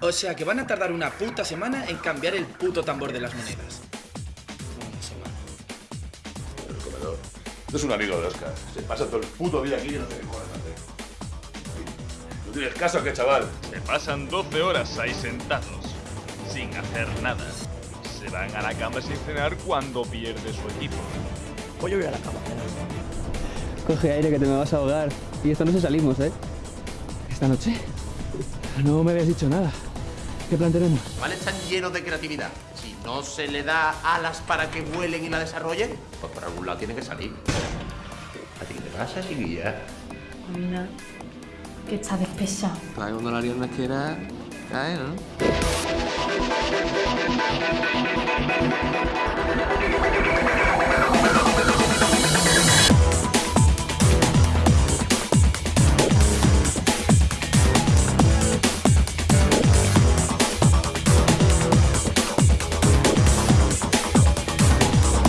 O sea que van a tardar una puta semana en cambiar el puto tambor de las monedas. Una semana. El comedor. No es un amigo de Oscar. Se pasa todo el puto día aquí y no sé qué cojones hacer. No tienes caso que chaval. Se pasan 12 horas ahí sentados, sin hacer nada. Se van a la cama sin cenar cuando pierde su equipo. Pues yo voy a la cama. Coge aire que te me vas a ahogar. Y esto no se salimos, ¿eh? Esta noche no me habías dicho nada. ¿Qué plan tenemos? ¿Vale? Están llenos de creatividad. Si no se le da alas para que vuelen y la desarrollen, pues por algún lado tiene que salir. ¿A ti qué te pasa, chiquilla? Mira, que está despechado. Para cuando la liana quiera caer, ¿no?